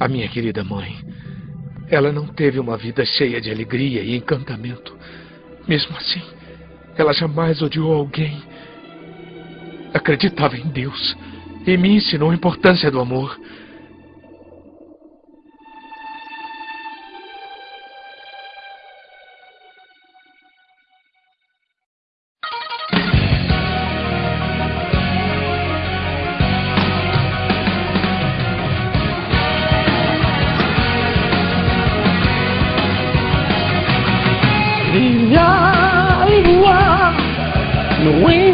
A minha querida mãe. Ela não teve uma vida cheia de alegria e encantamento. Mesmo assim, ela jamais odiou alguém. Acreditava em Deus e me ensinou a importância do amor.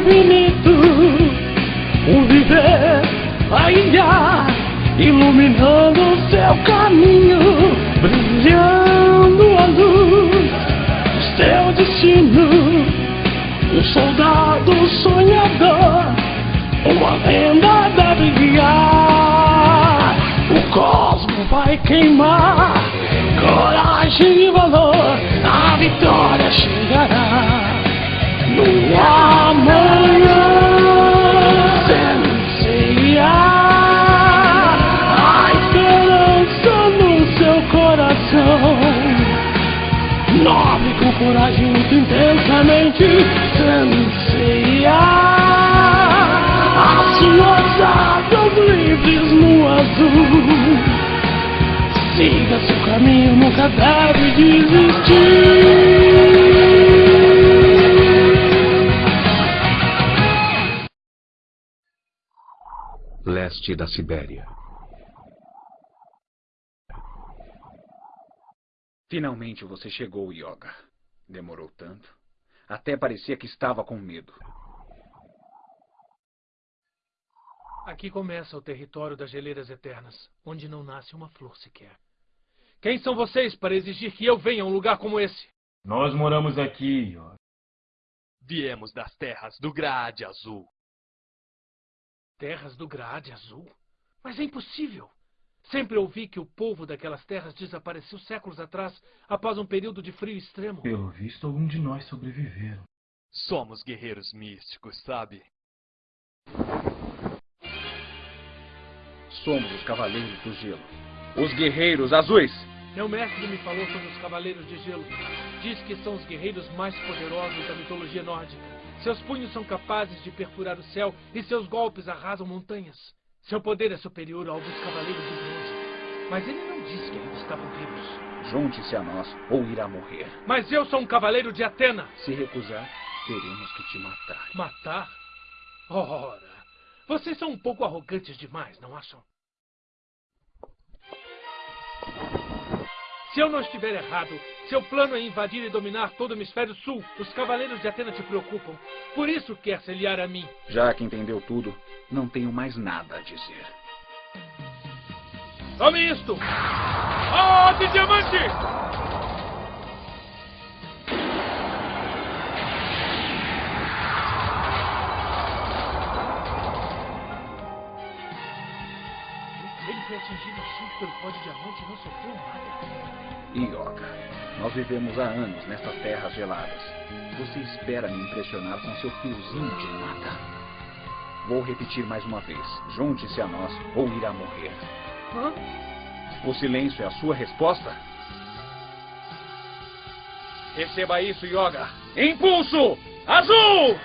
Infinito, o viver, a ilha, iluminando o seu caminho, brilhando a luz, o seu destino, um soldado sonhador, uma lenda deve guiar, o cosmo vai queimar, coragem e valor, a vitória chegará Nobre com coragem, muito intensamente. Semeia as suas livres no azul. Siga seu caminho, nunca deve desistir. Leste da Sibéria. Finalmente você chegou, Yoga. Demorou tanto. Até parecia que estava com medo. Aqui começa o território das geleiras eternas, onde não nasce uma flor sequer. Quem são vocês para exigir que eu venha a um lugar como esse? Nós moramos aqui, Yoga. Viemos das terras do Grade Azul. Terras do Grade Azul? Mas é impossível! Sempre ouvi que o povo daquelas terras desapareceu séculos atrás, após um período de frio extremo. Pelo visto, algum de nós sobreviveram. Somos guerreiros místicos, sabe? Somos os Cavaleiros do Gelo. Os Guerreiros Azuis. Meu mestre me falou sobre os Cavaleiros de Gelo. Diz que são os guerreiros mais poderosos da mitologia nórdica. Seus punhos são capazes de perfurar o céu e seus golpes arrasam montanhas. Seu poder é superior ao dos Cavaleiros de Bronze. Mas ele não disse que ainda estavam vivos. Junte-se a nós ou irá morrer. Mas eu sou um Cavaleiro de Atena. Se recusar, teremos que te matar. Matar? Ora, vocês são um pouco arrogantes demais, não acham? Se eu não estiver errado, seu plano é invadir e dominar todo o hemisfério sul. Os cavaleiros de Atena te preocupam. Por isso quer se aliar a mim. Já que entendeu tudo, não tenho mais nada a dizer. Tome isto! Oh, de diamante! Foi atingido assim pelo pó de diamante e não sofreu nada. Yoga, nós vivemos há anos nessas terras geladas. Você espera me impressionar com seu fiozinho de nada. Vou repetir mais uma vez. Junte-se a nós ou irá morrer. Hã? O silêncio é a sua resposta? Receba isso, Yoga. Impulso! Azul!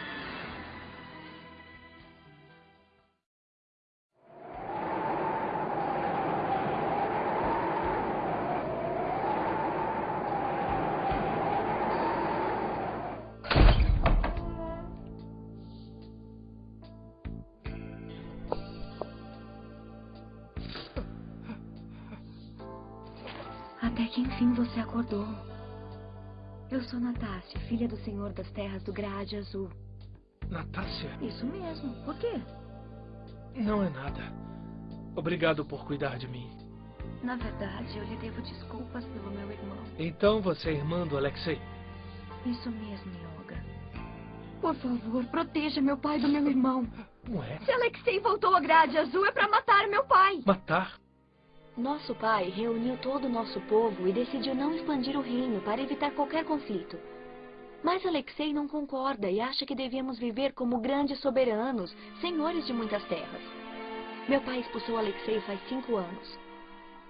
Até que enfim você acordou. Eu sou Natácia, filha do Senhor das Terras do Grade Azul. Natácia? Isso mesmo. Por quê? Não é nada. Obrigado por cuidar de mim. Na verdade, eu lhe devo desculpas pelo meu irmão. Então você é irmã do Alexei? Isso mesmo, Yoga. Por favor, proteja meu pai do meu irmão. Não é? Se Alexei voltou à Grade Azul é para matar meu pai. Matar? Nosso pai reuniu todo o nosso povo e decidiu não expandir o reino para evitar qualquer conflito. Mas Alexei não concorda e acha que devíamos viver como grandes soberanos, senhores de muitas terras. Meu pai expulsou Alexei faz cinco anos.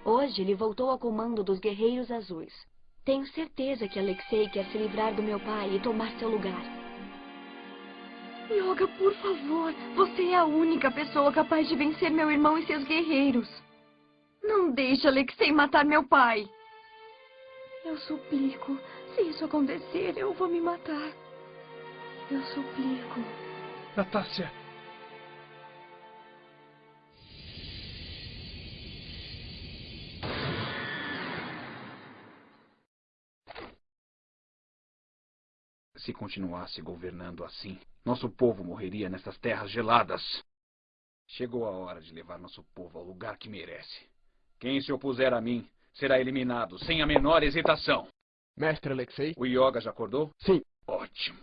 Hoje ele voltou ao comando dos Guerreiros Azuis. Tenho certeza que Alexei quer se livrar do meu pai e tomar seu lugar. Yoga, por favor. Você é a única pessoa capaz de vencer meu irmão e seus guerreiros. Não deixe Alexei matar meu pai. Eu suplico. Se isso acontecer, eu vou me matar. Eu suplico. Natácia. Se continuasse governando assim, nosso povo morreria nessas terras geladas. Chegou a hora de levar nosso povo ao lugar que merece. Quem se opuser a mim será eliminado sem a menor hesitação. Mestre Alexei? O Yoga já acordou? Sim. Ótimo.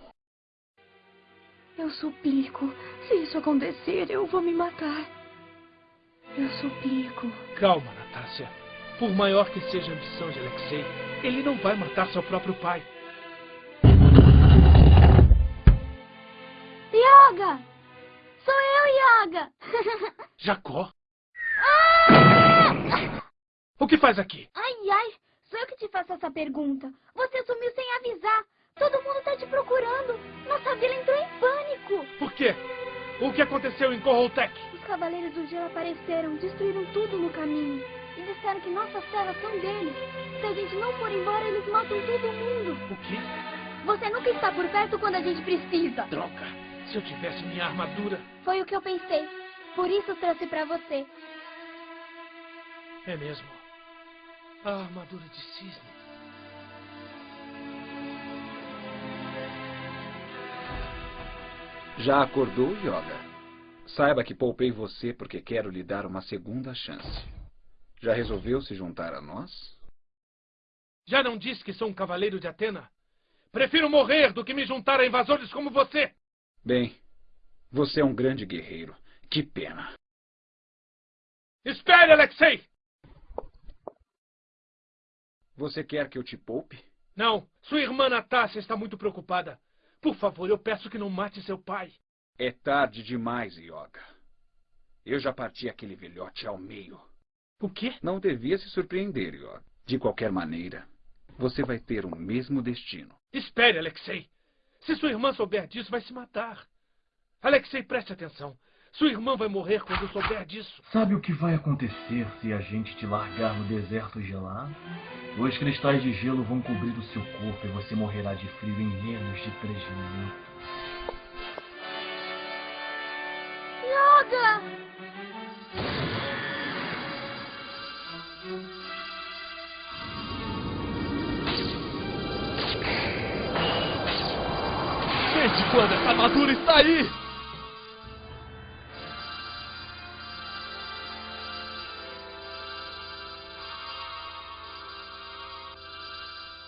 Eu suplico. Se isso acontecer, eu vou me matar. Eu suplico. Calma, Natácia. Por maior que seja a ambição de Alexei, ele não vai matar seu próprio pai. Yoga! Sou eu, Yoga! Jacó? O que faz aqui? Ai, ai, sou eu que te faço essa pergunta. Você sumiu sem avisar. Todo mundo tá te procurando. Nossa vila entrou em pânico. Por quê? O que aconteceu em Corroltec? Os Cavaleiros do Gelo apareceram, destruíram tudo no caminho. E disseram que nossas terras são deles. Se a gente não for embora, eles matam todo mundo. O quê? Você nunca está por perto quando a gente precisa. Droga! Se eu tivesse minha armadura. Foi o que eu pensei. Por isso trouxe pra você. É mesmo. A armadura de cisne. Já acordou, Yoga? Saiba que poupei você porque quero lhe dar uma segunda chance. Já resolveu se juntar a nós? Já não disse que sou um cavaleiro de Atena? Prefiro morrer do que me juntar a invasores como você. Bem, você é um grande guerreiro. Que pena. Espere, Alexei! Você quer que eu te poupe? Não, sua irmã Natácia está muito preocupada. Por favor, eu peço que não mate seu pai. É tarde demais, Yoga. Eu já parti aquele velhote ao meio. O quê? Não devia se surpreender, Yoga. De qualquer maneira, você vai ter o mesmo destino. Espere, Alexei. Se sua irmã souber disso, vai se matar. Alexei, preste atenção. Sua irmã vai morrer quando souber disso. Sabe o que vai acontecer se a gente te largar no deserto gelado? Dois cristais de gelo vão cobrir o seu corpo e você morrerá de frio em menos de três minutos. Yoga! Desde quando essa armadura está aí?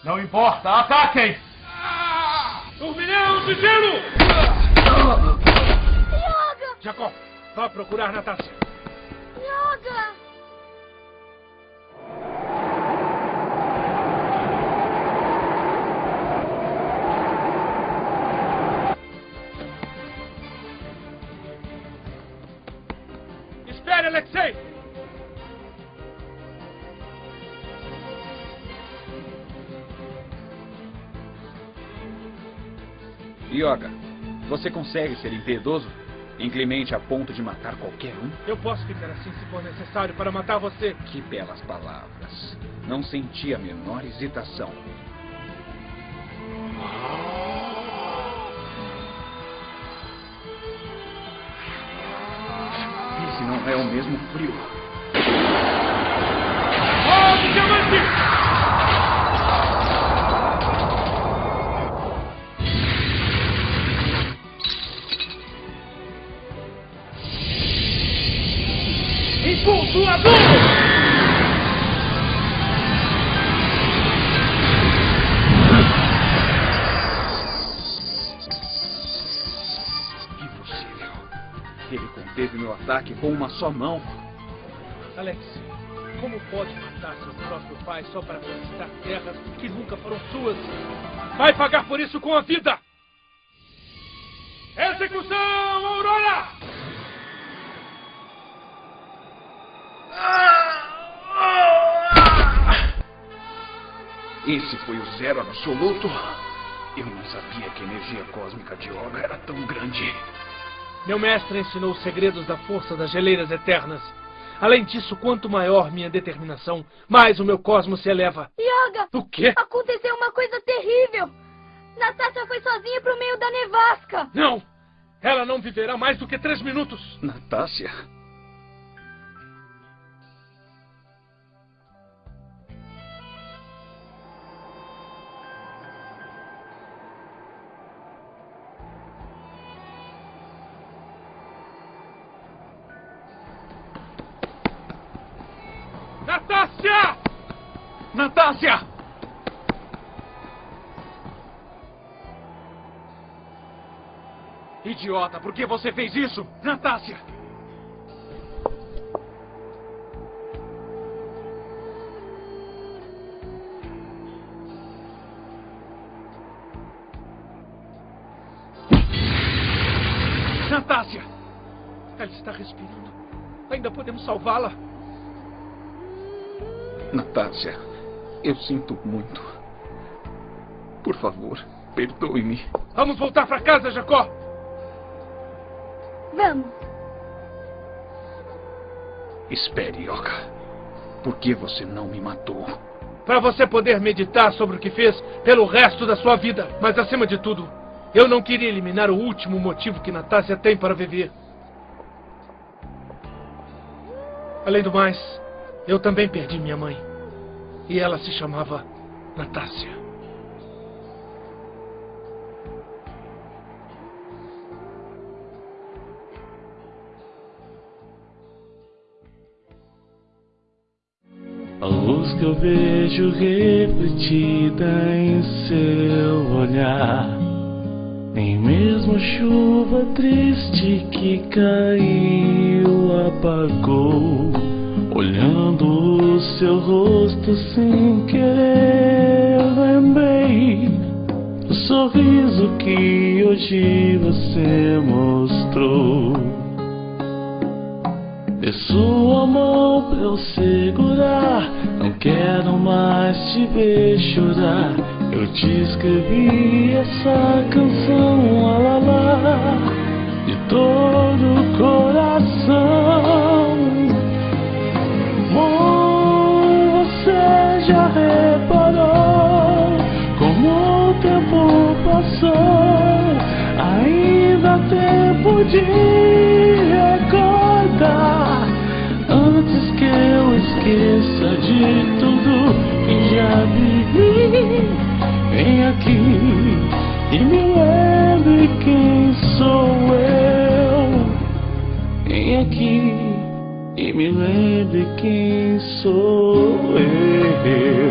Não importa, ataquem! Turbilhão de gelo! Yoga! Jacó, vá procurar Natácia. Yoga! Espere, Alexei! Yoga, você consegue ser impiedoso? Inclemente a ponto de matar qualquer um? Eu posso ficar assim se for necessário para matar você. Que belas palavras. Não senti a menor hesitação. Esse não é o mesmo frio. Ataque com uma só mão. Alex, como pode matar seu próprio pai só para conquistar terras que nunca foram suas? Vai pagar por isso com a vida! Execução, Aurora! Esse foi o zero absoluto. Eu não sabia que a energia cósmica de Yoga era tão grande. Meu mestre ensinou os segredos da força das geleiras eternas. Além disso, quanto maior minha determinação, mais o meu cosmos se eleva. Yoga! O quê? Aconteceu uma coisa terrível! Natasha foi sozinha pro meio da nevasca! Não! Ela não viverá mais do que três minutos! Natácia? Idiota, por que você fez isso? Natácia! Natácia! Ela está respirando. Ainda podemos salvá-la. Natácia, eu sinto muito. Por favor, perdoe-me. Vamos voltar para casa, Jacó! Vamos! Espere, Yoka. Por que você não me matou? Para você poder meditar sobre o que fez pelo resto da sua vida. Mas acima de tudo, eu não queria eliminar o último motivo que Natácia tem para viver. Além do mais, eu também perdi minha mãe. E ela se chamava Natácia. Que eu vejo refletida em seu olhar. Nem mesmo chuva triste que caiu apagou. Olhando o seu rosto sem querer, lembrei do sorriso que hoje você mostrou. Dê sua mão pra eu segurar. Quero mais te ver chorar. Eu te escrevi essa canção, lá, aqui e me lembre quem sou eu. Vem aqui e me lembre quem sou eu.